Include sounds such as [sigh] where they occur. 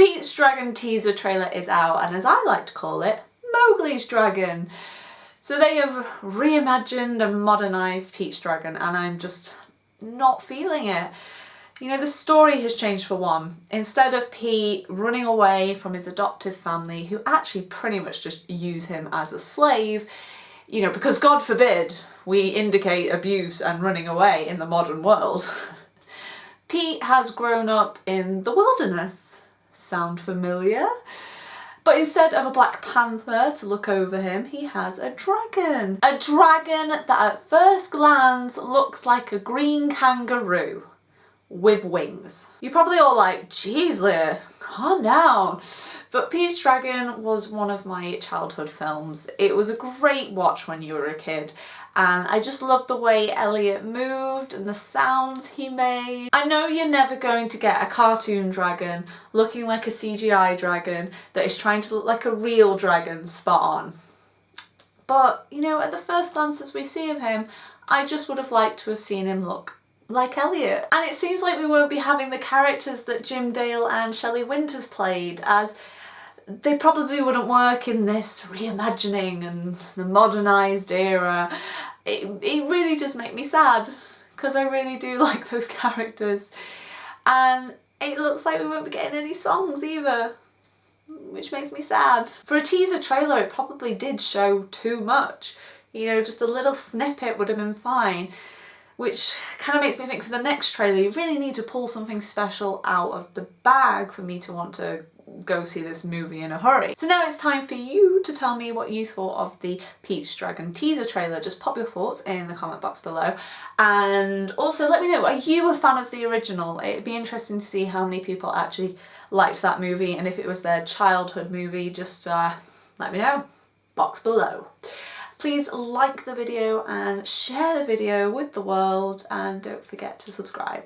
Pete's Dragon teaser trailer is out and as I like to call it, Mowgli's Dragon. So they have reimagined and modernised Pete's Dragon and I'm just not feeling it. You know, the story has changed for one. Instead of Pete running away from his adoptive family, who actually pretty much just use him as a slave, you know, because God forbid we indicate abuse and running away in the modern world. [laughs] Pete has grown up in the wilderness. Sound familiar? But instead of a black panther to look over him, he has a dragon. A dragon that at first glance looks like a green kangaroo with wings. You're probably all like, geez Leah, calm down. But Pete's Dragon was one of my childhood films. It was a great watch when you were a kid and I just loved the way Elliott moved and the sounds he made. I know you're never going to get a cartoon dragon looking like a CGI dragon that is trying to look like a real dragon spot on. But, you know, at the first glances we see of him, I just would have liked to have seen him look like Elliott. And it seems like we won't be having the characters that Jim Dale and Shelley Winters played as they probably wouldn't work in this reimagining and the modernised era. It, it really does make me sad because I really do [laughs] like those characters and it looks like we won't be getting any songs either which makes me sad. For a teaser trailer it probably did show too much. You know, just a little snippet would have been fine which kind of makes me think for the next trailer you really need to pull something special out of the bag for me to want to go see this movie in a hurry. So now it's time for you to tell me what you thought of the Pete's Dragon teaser trailer. Just pop your thoughts in the comment box below and also let me know, are you a fan of the original? It'd be interesting to see how many people actually liked that movie and if it was their childhood movie just uh, let me know, box below. Please like the video and share the video with the world and don't forget to subscribe.